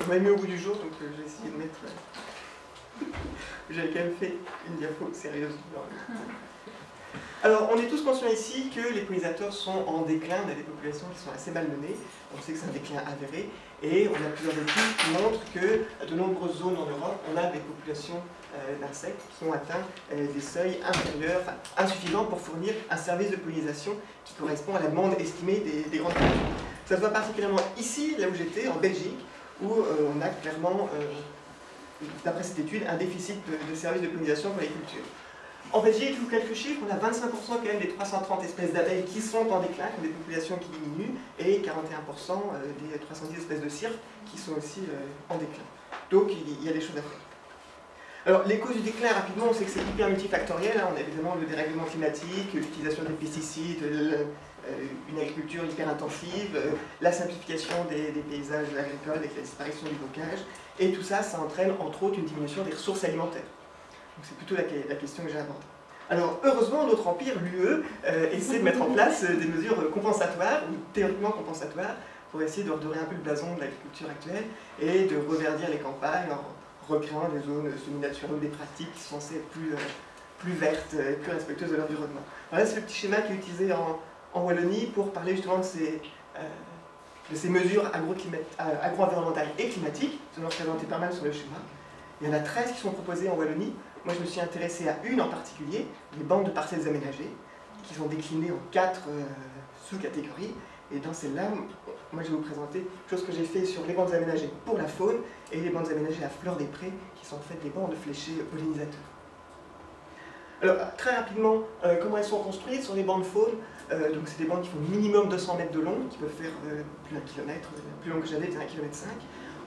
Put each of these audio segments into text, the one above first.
On m'a mis au bout du jour, donc euh, j'ai essayé de mettre... euh, J'avais quand même fait une diapo sérieuse. Alors, on est tous conscients ici que les pollinisateurs sont en déclin, on a des populations qui sont assez malmenées, on sait que c'est un déclin avéré, et on a plusieurs études qui montrent que de nombreuses zones en Europe, on a des populations euh, d'insectes qui ont atteint des seuils inférieurs, enfin insuffisants pour fournir un service de pollinisation qui correspond à la demande estimée des, des grandes cultures. Ça se voit particulièrement ici, là où j'étais, en Belgique, où euh, on a clairement, euh, d'après cette étude, un déficit de, services de pollinisation pour les cultures. En Belgique, je vous quelques chiffres, on a 25% quand même des 330 espèces d'abeilles qui sont en déclin, qui ont des populations qui diminuent, et 41% euh, des 310 espèces de cirques qui sont aussi en déclin. Donc il y a des choses à faire. Alors les causes du déclin, rapidement, on sait que c'est hyper multifactoriel, hein. on a évidemment le dérèglement climatique, l'utilisation des pesticides, une agriculture hyper intensive, euh, la simplification des, paysages agricoles avec la disparition du bocage, et tout ça, ça entraîne entre autres une diminution des ressources alimentaires. Donc c'est plutôt la, question que j'ai abordée. Alors heureusement, notre empire, l'UE, euh, essaie de mettre en place euh, des mesures euh, compensatoires, ou théoriquement compensatoires, pour essayer de redorer un peu le blason de l'agriculture actuelle et de reverdir les campagnes en recréant des zones semi-naturelles des pratiques qui sont censées être plus, euh, plus vertes, euh, plus respectueuses de l'environnement. Voilà, c'est le petit schéma qui est utilisé en, en Wallonie pour parler justement de ces, euh, mesures euh, agro-environnementales et climatiques. Vous en représentez pas mal sur le schéma. Il y en a 13 qui sont proposées en Wallonie. Moi, je me suis intéressé à une en particulier, les bandes de parcelles aménagées, qui sont déclinées en quatre euh, sous-catégories. Et dans celle-là, moi, je vais vous présenter quelque chose que j'ai fait sur les bandes aménagées pour la faune et les bandes aménagées à fleur des prés, qui sont en fait des bandes fléchées pollinisateurs. Alors, très rapidement, comment elles sont construites sur les bandes faune euh, donc c'est des bandes qui font minimum 200 mètres de long, qui peuvent faire euh, plus d'un kilomètre, euh, plus long que j'avais, c'est 1 km 5.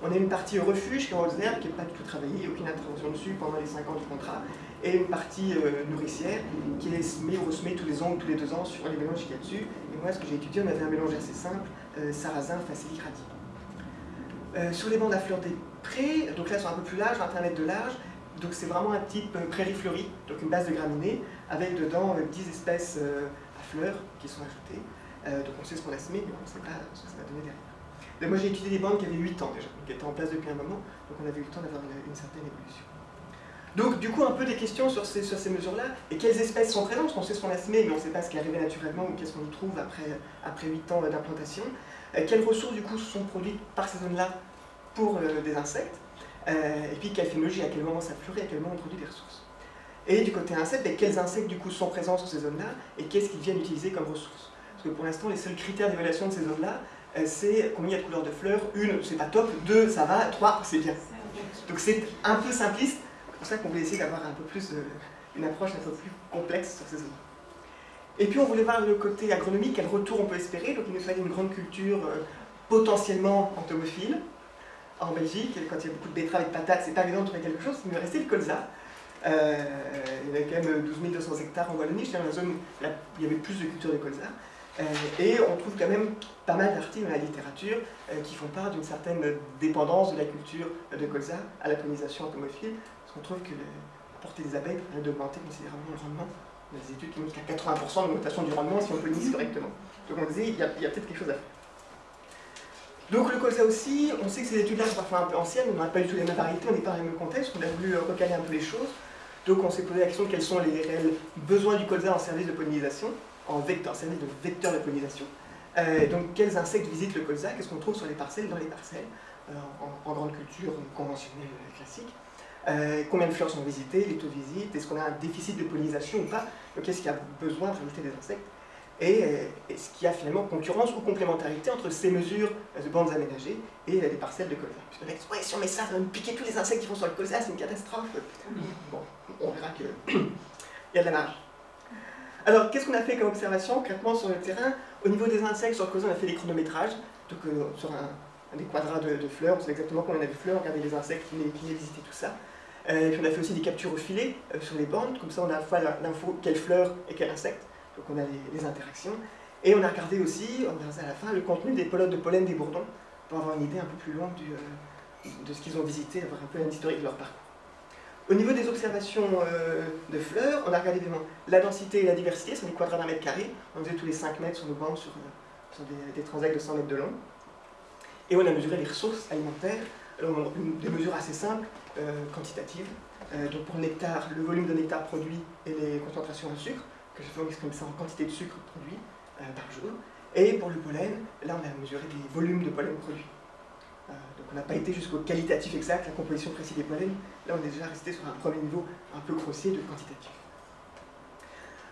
On a une partie refuge qui est en haute qui n'est pas du tout travaillée, aucune intervention dessus pendant les 5 ans du contrat, et une partie nourricière qui est semée ou ressemée tous les ans ou tous les deux ans sur les mélanges qu'il y a dessus. Et moi, ce que j'ai étudié, on avait un mélange assez simple, sarrasin, facilis, radis. Sur les bandes à fleurs des prés, donc là, elles sont un peu plus larges, 21 mètres de large, donc c'est vraiment un type prairie fleurie, donc une base de graminées, avec dedans euh, 10 espèces fleurs qui sont ajoutées. Euh, donc on sait ce qu'on a semé, mais on ne sait pas ce que ça va donner derrière. Moi j'ai étudié des bandes qui avaient 8 ans déjà, qui étaient en place depuis un moment, donc on avait eu le temps d'avoir une, certaine évolution. Donc du coup un peu des questions sur ces, sur ces mesures-là, et quelles espèces sont présentes, parce qu'on sait ce qu'on a semé, mais on ne sait pas ce qui est arrivé naturellement ou qu'est-ce qu'on y trouve après, après 8 ans d'implantation. Euh, quelles ressources du coup sont produites par ces zones-là pour euh, des insectes, euh, et puis quelle phénologie, à quel moment ça fleurit, à quel moment on produit des ressources? Et du côté insectes, quels insectes du coup sont présents sur ces zones-là, et qu'est-ce qu'ils viennent utiliser comme ressources? Parce que pour l'instant, les seuls critères d'évaluation de ces zones-là, euh, c'est combien il y a de couleurs de fleurs, une, c'est pas top, deux, ça va, trois, c'est bien. Donc c'est un peu simpliste, c'est pour ça qu'on voulait essayer d'avoir un peu plus, euh, une approche un peu plus complexe sur ces zones. Et puis on voulait voir le côté agronomique, quel retour on peut espérer, donc il nous fallait une grande culture euh, potentiellement entomophile, en Belgique, quand il y a beaucoup de betteraves et de patates, c'est pas évident de trouver quelque chose, il me restait le colza. Euh, il y avait quand même 12 200 hectares en Wallonie, dans la zone où il y avait plus de culture de colza. Euh, et on trouve quand même pas mal d'articles dans la littérature euh, qui font part d'une certaine dépendance de la culture de colza à la pollinisation entomophile, parce qu'on trouve que la portée des abeilles permet d'augmenter considérablement le rendement. Des études qui montrent a 80% d'augmentation du rendement si on pollinise correctement. Donc on disait, il y a, peut-être quelque chose à faire. Donc le colza aussi, on sait que ces études-là sont parfois un peu anciennes, on n'a pas du tout les mêmes variétés, on n'est pas dans le même contexte, on a voulu euh, recaler un peu les choses. Donc on s'est posé la question quels sont les réels besoins du colza en service de pollinisation, en vecteur, service de vecteur de pollinisation. Euh, donc quels insectes visitent le colza, qu'est-ce qu'on trouve sur les parcelles, dans les parcelles, euh, en, en grande culture conventionnelle classique. Euh, combien de fleurs sont visitées, les taux de visite, est-ce qu'on a un déficit de pollinisation ou pas, donc est-ce qu'il y a besoin de rajouter des insectes et est-ce qu'il y a finalement concurrence ou complémentarité entre ces mesures de bandes aménagées et des parcelles de colza? Parce que les ouais, si on met ça, ça va me piquer tous les insectes qui vont sur le colza, c'est une catastrophe. Bon, on verra qu'il y a de la marge. Alors, qu'est-ce qu'on a fait comme observation concrètement sur le terrain? Au niveau des insectes, sur le on a fait des chronométrages, donc euh, sur un, des quadrats de, fleurs, on sait exactement combien on a de fleurs, regarder les insectes qui venaient visiter tout ça. Euh, et puis on a fait aussi des captures au filet euh, sur les bandes, comme ça on a à la fois l'info quelle fleur et quel insecte, donc on a les, interactions. Et on a regardé aussi, on ça à la fin, le contenu des pelotes de pollen des bourdons, pour avoir une idée un peu plus longue de ce qu'ils ont visité, avoir un peu un historique de leur parcours. Au niveau des observations euh, de fleurs, on a regardé la densité et la diversité sur les quadrats d'un mètre carré. On faisait tous les 5 mètres sur nos bandes sur, euh, des, des de 100 mètres de long. Et on a mesuré les ressources alimentaires Alors, des mesures assez simples, euh, quantitatives. Donc pour le nectar, le volume de nectar produit et les concentrations en sucre, que je vais exprimer ça en quantité de sucre produit par jour. Et pour le pollen, là on a mesuré des volumes de pollen produits. Euh, donc on n'a pas été jusqu'au qualitatif exact, la composition précise des pollens. Là on est déjà resté sur un premier niveau un peu grossier de quantitatif.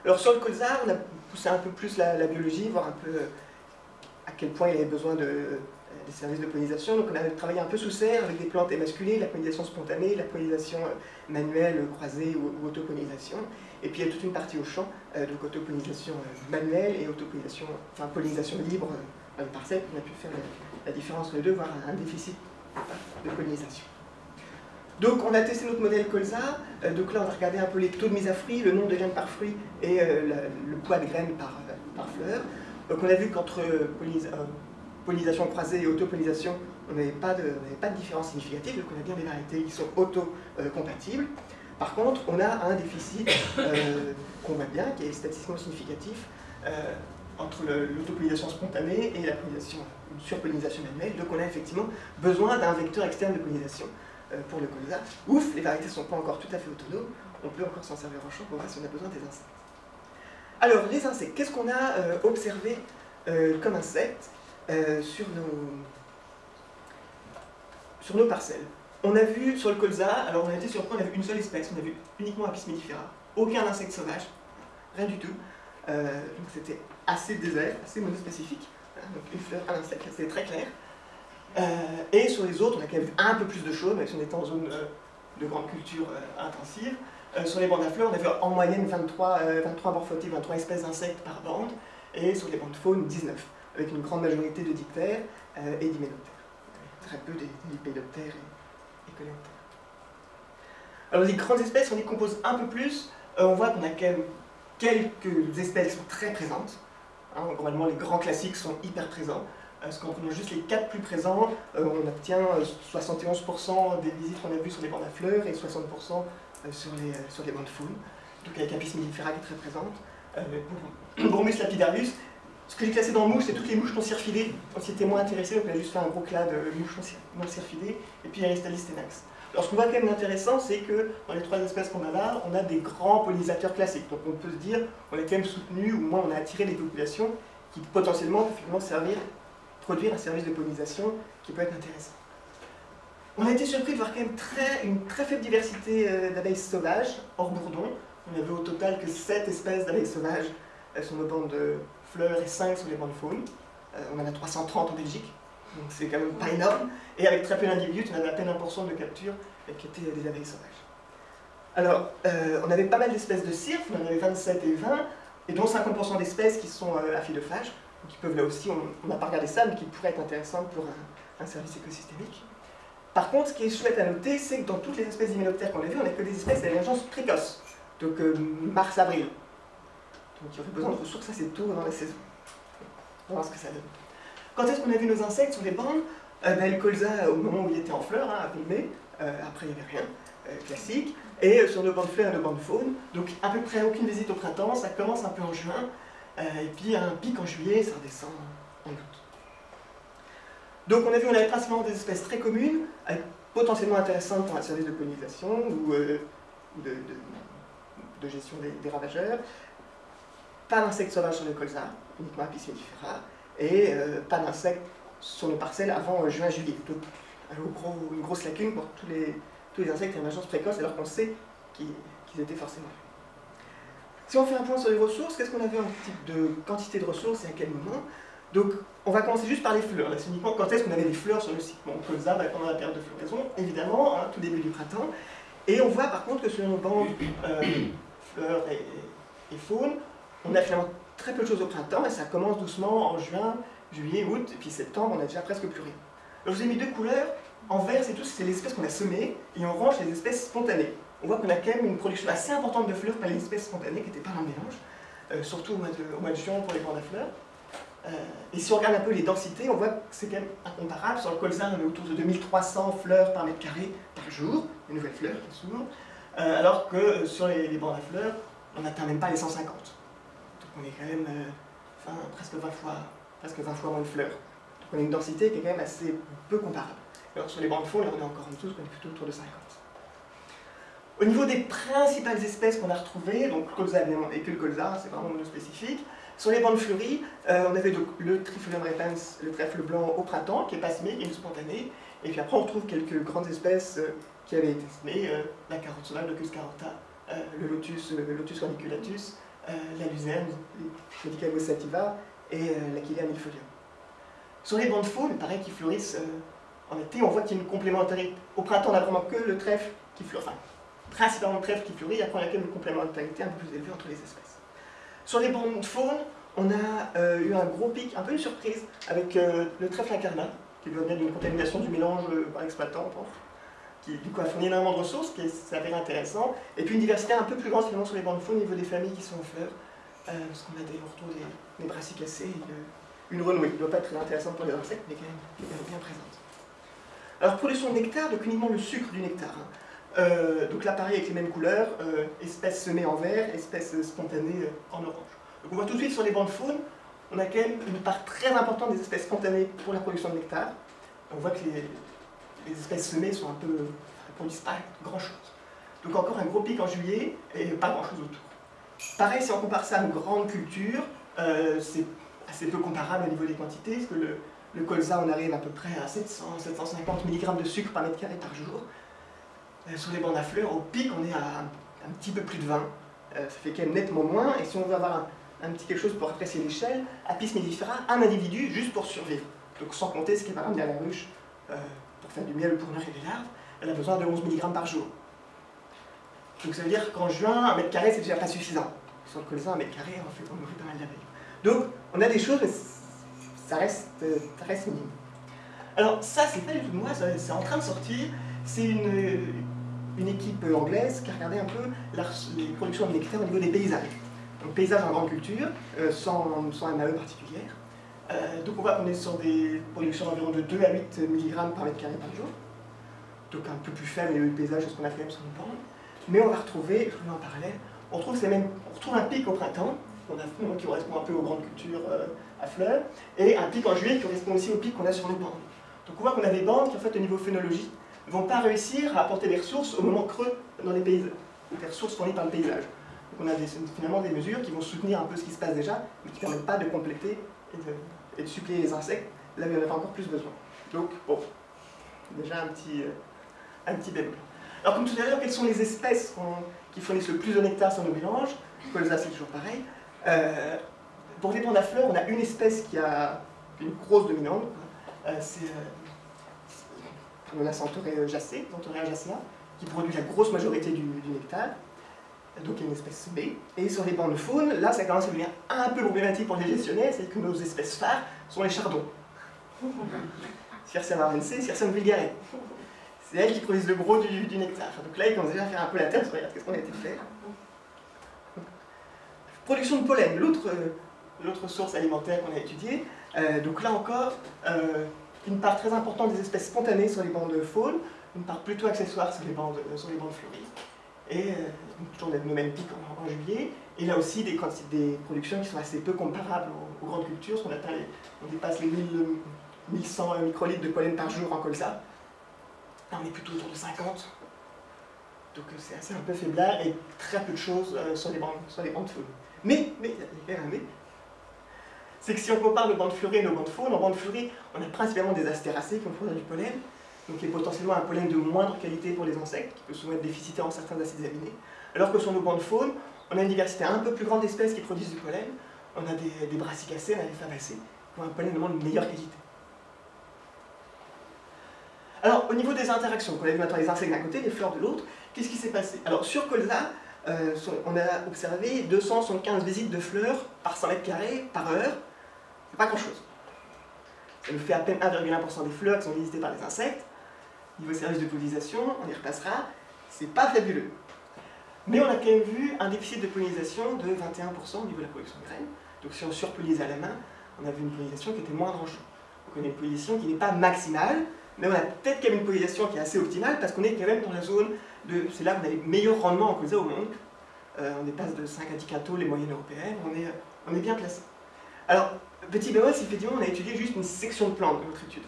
Alors sur le colza, on a poussé un peu plus la, biologie, voir un peu euh, à quel point il avait besoin de, euh, des services de pollinisation. Donc on a travaillé un peu sous serre avec des plantes émasculées, la pollinisation spontanée, la pollinisation manuelle, croisée ou, ou autopollinisation. Et puis il y a toute une partie au champ, euh, donc autopollinisation manuelle et autopollinisation, enfin pollinisation libre les parcelles. On a pu faire la, différence entre les deux, voir un, déficit de pollinisation. Donc on a testé notre modèle colza, Euh, donc là on a regardé un peu les taux de mise à fruit, le nombre de graines par fruit et euh, le poids de graines par, euh, par fleur. Donc on a vu qu'entre pollinis- pollinisation croisée et autopollinisation, on n'avait pas, pas de différence significative, donc on a bien des variétés qui sont auto-compatibles. Par contre, on a un déficit qu'on voit bien, qui est statistiquement significatif, entre l'autopollinisation spontanée et la pollinisation, une surpollinisation manuelle. Donc on a effectivement besoin d'un vecteur externe de pollinisation euh, pour le colza. Ouf, les variétés ne sont pas encore tout à fait autonomes, on peut encore s'en servir en champ pour voir si on a besoin des insectes. Alors, les insectes, qu'est-ce qu'on a euh, observé euh, comme insectes sur, nos, sur nos parcelles? On a vu sur le colza, alors on a été surpris, on a vu une seule espèce, on a vu uniquement Apis mellifera, aucun insecte sauvage, rien du tout. Euh, donc c'était assez désert, assez monospécifique, donc une fleur, un insecte, c'est très clair. Euh, et sur les autres, on a quand même un peu plus de choses, même si on était en zone euh, de grande culture intensive. Sur les bandes à fleurs, on a vu en moyenne 23, euh, 23 morphotypes, 23 espèces d'insectes par bande, et sur les bandes faune, 19, avec une grande majorité de diptères et d'hyménoptères. Très peu des et, et coléoptères. Alors les grandes espèces, on y compose un peu plus, on voit qu'on a quand même quelques espèces sont très présentes. Hein, les grands classiques sont hyper présents. Parce qu'en prenant juste les quatre plus présents, euh, on obtient euh, 71% des visites qu'on a vues sur les bandes à fleurs et 60% euh, sur les, euh, sur les bandes faune. Donc avec Apis mellifera qui est très présente. Euh, Bromus lapidarius, ce que j'ai classé dans mouches, c'est toutes les mouches non cirfidées. On s'y était moins intéressé, donc on a juste fait un gros clad de mouches non cirfidées. Et puis Aristalis tenax. Alors ce qu'on voit quand même d'intéressant, c'est que dans les trois espèces qu'on a là, on a des grands pollinisateurs classiques. Donc on peut se dire, on est quand même soutenu, ou au moins on a attiré des populations qui potentiellement peuvent finalement servir produire un service de pollinisation qui peut être intéressant. On a été surpris de voir quand même très, une très faible diversité euh, d'abeilles sauvages, hors bourdon. On avait au total que 7 espèces d'abeilles sauvages sur nos bandes de fleurs et 5 sur les bandes faunes. Euh, on en a 330 en Belgique, donc c'est quand même pas énorme. Et avec très peu d'individus, on avait à peine 1% de capture euh, qui étaient des abeilles sauvages. Alors, euh, on avait pas mal d'espèces de cirques, on en avait 27 et 20, et dont 50% d'espèces qui sont euh, aphidophages qui peuvent là aussi, on n'a pas regardé ça, mais qui pourraient être intéressantes pour un, un service écosystémique. Par contre, ce qui est chouette à noter, c'est que dans toutes les espèces d'hyménoptères qu'on a vues, on n'a que des espèces d'émergence précoce, donc euh, mars-avril. Donc il y aurait besoin de ressources assez tôt dans la saison. On va voir ce que ça donne. Quand est-ce qu'on a vu nos insectes sur des bandes? Euh, ben, Le colza, au moment où il était en fleurs, hein, avril-mai, euh, après il n'y avait rien, euh, classique, et euh, sur nos bandes fleurs et nos bandes faunes, donc à peu près aucune visite au printemps, ça commence un peu en juin, et puis un pic en juillet, ça redescend en août. Donc on a vu on avait principalement des espèces très communes, potentiellement intéressantes pour un service de pollinisation ou de, gestion des, des ravageurs. Pas d'insectes sauvages sur le colza, uniquement Apis mellifera, et euh, pas d'insectes sur nos parcelles avant euh, juin-juillet. Donc un gros- une grosse lacune pour tous les, tous les insectes à émergence précoce, alors qu'on sait qu'ils étaient forcément. Si on fait un point sur les ressources, qu'est-ce qu'on avait en type de quantité de ressources et à quel moment? Donc, on va commencer juste par les fleurs. C'est uniquement quand est-ce qu'on avait des fleurs sur le site. Bon, colza, bah, pendant la période de floraison, évidemment, hein, tout début du printemps. Et on voit par contre que sur nos bandes euh, fleurs et, et faune, on a finalement très peu de choses au printemps et ça commence doucement en juin, juillet, août, et puis septembre, on a déjà presque plus rien. Alors, je vous ai mis deux couleurs. En vert, c'est tout, c'est les espèces qu'on a semées, et en orange, les espèces spontanées. On voit qu'on a quand même une production assez importante de fleurs par les espèces spontanées qui n'étaient pas dans le mélange, euh, surtout au mois, de, juin pour les bandes à fleurs. Euh, et si on regarde un peu les densités, on voit que c'est quand même incomparable. Sur le colza, on est autour de 2300 fleurs par mètre carré par jour, une nouvelle fleur qui s'ouvre, euh, alors que euh, sur les, les bandes à fleurs, on n'atteint même pas les 150. On est quand même euh, presque, 20 fois, presque 20 fois moins de fleurs. Donc on a une densité qui est quand même assez peu comparable. Alors sur les bancs de faune, on est encore en dessous, on est plutôt autour de 50. Au niveau des principales espèces qu'on a retrouvées, donc colza et le colza, c'est vraiment spécifique, sur les bandes fleuries, euh, on avait donc le Trifolium repens, le trèfle blanc au printemps, qui est pas semé, qui est une spontanée, et puis après on retrouve quelques grandes espèces euh, qui avaient été semées, euh, la carotte sauvage, le Cus carota, le lotus, le lotus corniculatus, la luzerne, le sativa, et l'Achillea millefolium. Sur les bandes faunes, pareil, qui fleurissent en été, on voit qu'il y a une complémentarité. Au printemps, on n'a vraiment que le trèfle qui fleurit, enfin, principalement le trèfle qui fleurit, après on a quand même une complémentarité un peu plus élevée entre les espèces. Sur les bandes de faune, on a euh, eu un gros pic, un peu une surprise, avec euh, le trèfle incarnat, qui venir d'une contamination du mélange euh, par l'exploitant, on qui du coup a fourni énormément de ressources, qui s'avère intéressant, et puis une diversité un peu plus grande finalement sur les bandes de au niveau des familles qui sont fleurs, parce qu'on a des, on des, des brassicacées, une, renouée, qui ne doit pas être très intéressante pour les insectes, mais quand même, bien présente. Alors sons de nectar, donc uniquement le sucre du nectar. Hein. donc là pareil avec les mêmes couleurs, espèces semées en vert, espèces spontanées en orange. Donc on voit tout de suite sur les bancs de faune, on a quand même une part très importante des espèces spontanées pour la production de nectar. On voit que les, espèces semées sont un peu, ne produisent pas grand-chose. Donc encore un gros pic en juillet et pas grand-chose autour. Pareil, si on compare ça à une grande culture, euh, c'est assez peu comparable au niveau des quantités, parce que le, colza, on arrive à peu près à 700-750 mg de sucre par mètre carré par jour. Euh, sur les bancs à fleurs, au pic, on est à un, petit peu plus de 20. Euh, ça fait quand même nettement moins, et si on veut avoir un, petit quelque chose pour apprécier l'échelle, Apis mellifera, un individu juste pour survivre. Donc sans compter ce qui va ramener à la ruche du miel ou pour nourrir les larves, elle a besoin de 11 mg par jour. Donc ça veut dire qu'en juin, un mètre carré, c'est déjà pas suffisant. Sur le colza, un mètre carré, on, fait, on nourrit pas mal d'abeilles. Donc on a des choses, mais ça reste, ça minime. Alors ça, c'est pas du tout de moi, c'est en train de sortir. C'est une, une équipe anglaise qui a regardé un peu les productions nectar au niveau des paysages donc paysage en grande culture, euh, sans, sans MAE particulière. Euh, donc on voit qu'on est sur des productions d'environ de 2 à 8 mg par mètre carré par jour. Donc un peu plus faible le paysage de ce qu'on a fait sur nos bandes. Mais on va retrouver, je en parallèle, on retrouve, on un pic au printemps, on a, qui correspond un peu aux grandes cultures euh, à fleurs, et un pic en juillet qui correspond aussi au pic qu'on a sur nos bandes. Donc on voit qu'on a des bandes qui, en fait, au niveau phénologique, ne vont pas réussir à apporter des ressources au moment creux dans les paysages, des ressources fournies par le paysage. Donc on a finalement des mesures qui vont soutenir un peu ce qui se passe déjà, mais qui ne permettent pas de compléter et de, suppléer les insectes là il y en a encore plus besoin. Donc, bon, déjà un petit, euh, un petit bémol. Alors comme tout à l'heure, quelles sont les espèces qui fournissent le plus de nectar sur nos mélanges? Colza, c'est toujours pareil. Euh, pour les bandes à fleurs, on a une espèce qui a une grosse dominante, euh, c'est euh, la jacée, jacea, qui produit la grosse majorité du nectar donc il y a une espèce B. Et sur les bancs de faune, là ça commence à devenir un peu problématique pour les gestionnaires, c'est que nos espèces phares sont les chardons. Circem arense, Circem vulgare. C'est elles qui produisent le gros du, nectar. Donc là, ils commencent déjà à faire un peu la tête, regarde qu'est-ce qu'on a été faire. Production de pollen, l'autre source alimentaire qu'on a étudiée. Euh, donc là encore, euh, une part très importante des espèces spontanées sur les bancs de faune, une part plutôt accessoire sur les bancs de, sur les bancs de fleuris et euh, toujours le même pic en, juillet, et là aussi des, des productions qui sont assez peu comparables aux, grandes cultures, on, atteint on dépasse les 1100 microlitres de pollen par jour en colza, là on est plutôt autour de 50, donc euh, c'est assez un peu faiblard et très peu de choses euh, sur, les bandes, sur les bandes de faune. Mais, mais, il y a un mais, c'est que si on compare nos bandes fleuries et nos bandes faune, en bandes fleuries, on a principalement des astéracées qui vont produire du pollen, donc qui est potentiellement un pollen de moindre qualité pour les insectes, qui peut souvent être déficitaire en certains acides aminés, alors que sur nos bancs de faune, on a une diversité un peu plus grande d'espèces qui produisent du pollen, on a des, brassicacées, on a des fabacées, qui ont un pollen de meilleure qualité. Alors, au niveau des interactions, qu'on a vu maintenant les insectes d'un côté, les fleurs de l'autre, qu'est-ce qui s'est passé? Alors, sur colza, euh, on a observé 275 visites de fleurs par 100 mètres carrés par heure, c'est pas grand-chose. Ça nous fait à peine 1,1% des fleurs qui sont visitées par les insectes, niveau service de pollinisation, on y repassera, c'est pas fabuleux. Mais on a quand même vu un déficit de pollinisation de 21% au niveau de la production de graines. Donc si on surpollise à la main, on a vu une pollinisation qui était moindre en champ. Donc on a une pollinisation qui n'est pas maximale, mais on a peut-être quand même une pollinisation qui est assez optimale parce qu'on est quand même dans la zone de... C'est là où on a les meilleurs rendements en colza au monde. Euh, on dépasse de 5 à 10 quintaux les moyennes européennes, on est, on est bien placé. Alors, petit bémol, effectivement on a étudié juste une section de plantes de notre étude.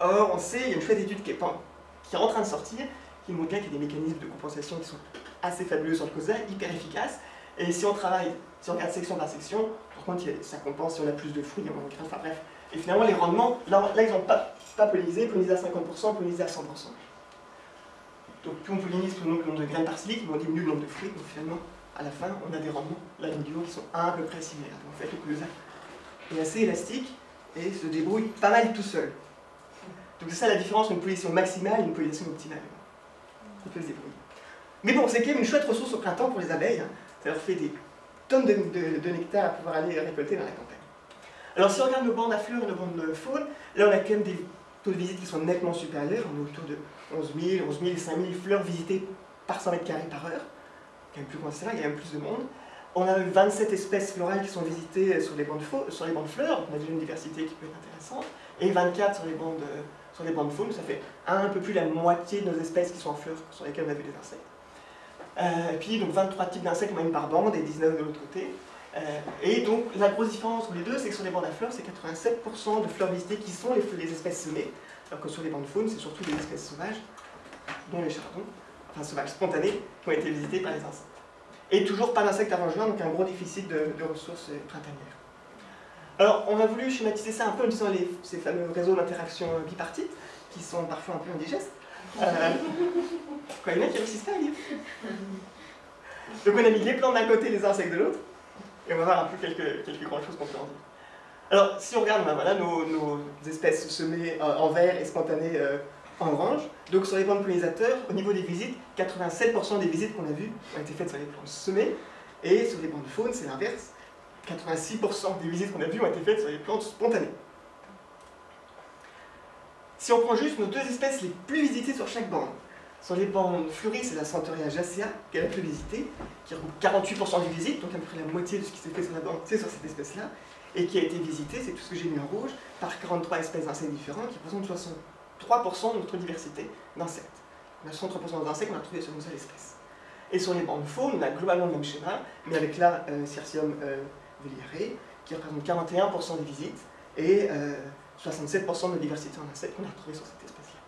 Or, on sait, il y a une chouette étude qui est, en train de sortir, qui montre bien qu'il y a des mécanismes de compensation qui sont assez fabuleux sur le COSA, hyper efficaces. Et si on travaille, si on regarde section par section, par contre, ça compense si on a plus de fruits, moins de grains, enfin bref. Et finalement, les rendements, là, ils n'ont pas, pas pollinisé, pollinisé à 50%, pollinisé à 100%. Donc plus on pollinise, plus on nombre de graines par cycle, mais on diminue le nombre de fruits, donc finalement, à la fin, on a des rendements, là, du qui sont à peu près similaires. Donc en fait, le COSA est assez élastique et se débrouille pas mal tout seul. Donc c'est ça la différence entre une pollution maximale et une pollution optimale. Il peut se. Mais bon, c'est quand même une chouette ressource au printemps pour les abeilles. Hein. Ça leur fait des tonnes de, nectar à pouvoir aller récolter dans la campagne. Alors si on regarde nos bandes à fleurs et nos bandes de faune, là on a quand même des taux de visite qui sont nettement supérieurs. On est autour de 11 000, 11 000, 5 000 fleurs visitées par 100 mètres carrés par heure. Quand même plus considérable, il y a même plus de monde. On a 27 espèces florales qui sont visitées sur les bandes, sur les fleurs, on a déjà une diversité qui peut être intéressante, et 24 sur les bandes, sur les bandes faune, ça fait un peu plus la moitié de nos espèces qui sont en fleurs sur lesquelles on a vu des insectes. Euh, et puis donc 23 types d'insectes moyenne par bande et 19 de l'autre côté. Euh, et donc la grosse différence entre les deux, c'est que sur les bandes à fleurs, c'est 87% de fleurs visitées qui sont les, espèces semées, alors que sur les bandes faune, c'est surtout des espèces sauvages, dont les chardons, enfin sauvages spontanés, qui ont été visitées par les insectes. Et toujours pas d'insectes avant juin, donc un gros déficit de, ressources printanières. Alors, on a voulu schématiser ça un peu en disant les, ces fameux réseaux d'interaction bipartites, qui sont parfois un peu indigestes. Euh, quoi, il y en a qui réussissent pas à lire. Donc on a mis les plantes d'un côté, les insectes de l'autre, et on va voir un peu quelques, quelques grandes choses qu'on peut en dire. Alors, si on regarde ben voilà, nos, espèces semées euh, en vert et spontanées euh, en orange, donc sur les bandes pollinisateurs, au niveau des visites, 87% des visites qu'on a vues ont été faites sur les plantes semées, et sur les bandes de faune, c'est l'inverse. 86% des visites qu'on a vues ont été faites sur les plantes spontanées. Si on prend juste nos deux espèces les plus visitées sur chaque bande, sur les bandes fleuries, c'est la Centaurea jacea qui est la plus visitée, qui regroupe 48% des visites, donc à peu près la moitié de ce qui s'est fait sur la bande, c'est sur cette espèce-là, et qui a été visitée, c'est tout ce que j'ai mis en rouge, par 43 espèces d'insectes différents qui représentent 63% de notre diversité d'insectes. On a 63% d'insectes qu'on a trouvé sur une seule espèce. Et sur les bandes faunes, on a globalement le même schéma, mais avec la euh, Circium euh, qui représente 41% des visites, et euh, 67% de diversité en insectes qu'on a retrouvé sur cette espèce-là.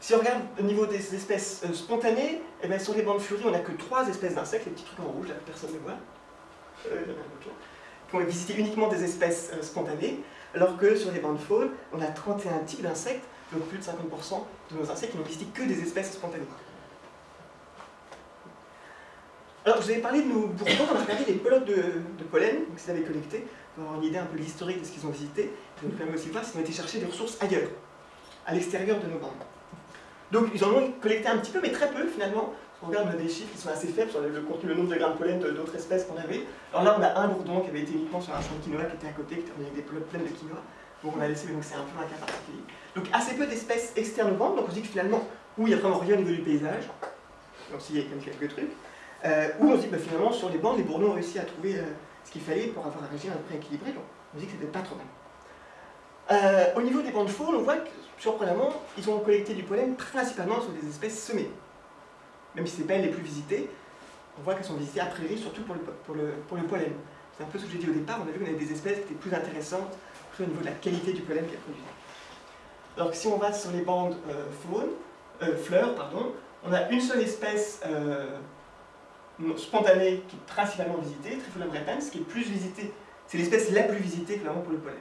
Si on regarde au niveau des espèces euh, spontanées, eh bien, sur les bandes fleuries, on n'a que 3 espèces d'insectes, les petits trucs en rouge, là, personne ne voit, euh, qui ont visité uniquement des espèces euh, spontanées, alors que sur les bandes faunes, on a 31 types d'insectes, donc plus de 50% de nos insectes qui n'ont visité que des espèces spontanées. Alors, vous avais parlé de nos bourdons, on a regardé les pelotes de, pollen qu'ils avaient collectées, pour avoir une idée un peu de l'historique de ce qu'ils ont visité. Ça nous permet aussi de voir s'ils ont été chercher des ressources ailleurs, à l'extérieur de nos bandes. Donc, ils en ont collecté un petit peu, mais très peu finalement. On regarde, des chiffres qui sont assez faibles sur le, contenu, le nombre de grains de pollen d'autres espèces qu'on avait. Alors là, on a un bourdon qui avait été uniquement sur un champ de quinoa qui était à côté, qui était avec des pelotes pleines de quinoa. Donc on a laissé, donc c'est un peu un cas particulier. Donc assez peu d'espèces externes aux bandes, donc on se dit que finalement, où il n'y a vraiment rien au niveau du paysage, donc s'il y a quand même quelques trucs, euh, où on se dit bah, finalement, sur les bandes, les bourdons ont réussi à trouver euh, ce qu'il fallait pour avoir un régime à peu près équilibré, donc on se dit que c'était pas trop mal. Euh, au niveau des bandes faunes, on voit que, surprenamment, ils ont collecté du pollen principalement sur des espèces semées. Même si ce n'est pas les plus visitées, on voit qu'elles sont visitées a priori surtout pour le, pour le, pour le pollen. C'est un peu ce que j'ai dit au départ, on a vu qu'on avait des espèces qui étaient plus intéressantes au niveau de la qualité du pollen qu'elles produisaient. Alors que si on va sur les bandes fleurs, pardon, on a une seule espèce spontanée qui est principalement visitée, Trifolium repens, qui est plus visitée, c'est l'espèce la plus visitée clairement pour le pollen,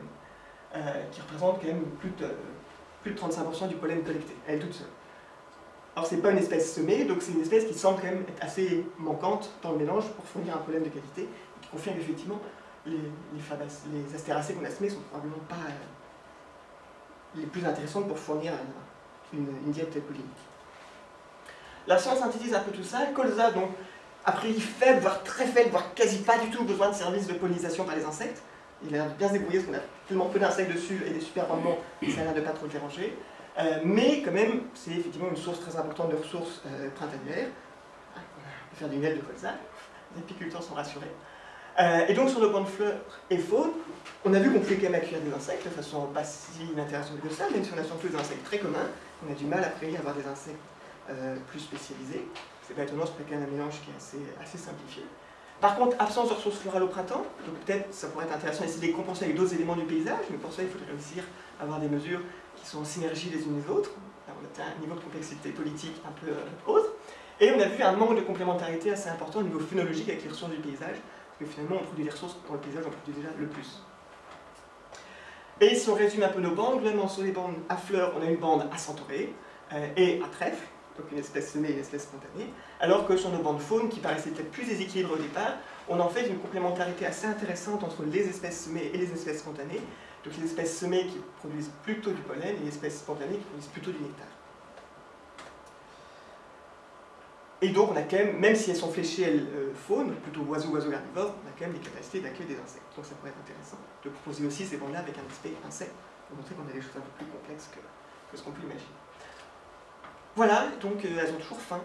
euh, qui représente quand même plus de, plus de 35% du pollen collecté, elle toute seule. Alors c'est pas une espèce semée, donc c'est une espèce qui semble quand même être assez manquante dans le mélange pour fournir un pollen de qualité, et qui confirme effectivement les, les, astéracées qu'on a semées sont probablement pas euh, les plus intéressantes pour fournir une, une diète pollinique. La science synthétise un peu tout ça, colza donc a priori faible, voire très faible, voire quasi pas du tout besoin de services de pollinisation par les insectes. Il a l'air de bien se débrouiller parce qu'on a tellement peu d'insectes dessus et des super rendements, ça a l'air de pas trop déranger. Euh, mais quand même, c'est effectivement une source très importante de ressources euh, printanières. Ah, on peut faire du miel de colza, les apiculteurs sont rassurés. Euh, et donc sur le point de fleurs et faune, on a vu qu'on pouvait quand même accueillir des insectes de façon pas si inintéressante que ça, même si on a surtout des insectes très communs, on a du mal après à avoir des insectes plus spécialisés. C'est c'est quand même un mélange qui est assez, simplifié. Par contre, absence de ressources florales au printemps, donc peut-être ça pourrait être intéressant d'essayer de les compenser avec d'autres éléments du paysage, mais pour ça il faudrait réussir à avoir des mesures qui sont en synergie les unes les autres. On atteint un niveau de complexité politique un peu euh, autre. Et on a vu un manque de complémentarité assez important au niveau phénologique avec les ressources du paysage, parce que finalement on produit des ressources dans le paysage, on produit déjà le plus. Et si on résume un peu nos bandes, globalement sur les bandes à fleurs, on a une bande à centaurée euh, et à trèfle, donc une espèce semée et une espèce spontanée, alors que sur nos bandes faune, qui paraissaient peut-être plus déséquilibrées au départ, on en fait une complémentarité assez intéressante entre les espèces semées et les espèces spontanées, donc les espèces semées qui produisent plutôt du pollen et les espèces spontanées qui produisent plutôt du nectar. Et donc on a quand même, même si elles sont fléchées, elles, euh, faune, plutôt oiseaux, oiseaux herbivores, on a quand même des capacités d'accueillir des insectes. Donc ça pourrait être intéressant de proposer aussi ces bandes-là avec un aspect insecte, pour montrer qu'on a des choses un peu plus complexes que ce qu'on peut imaginer. Voilà, donc euh, elles ont toujours faim.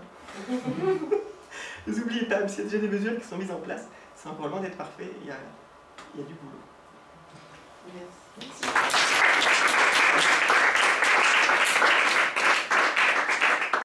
N'oubliez pas, s'il y a déjà des mesures qui sont mises en place, c'est encore loin d'être parfait, il y a, il y a du boulot. Merci.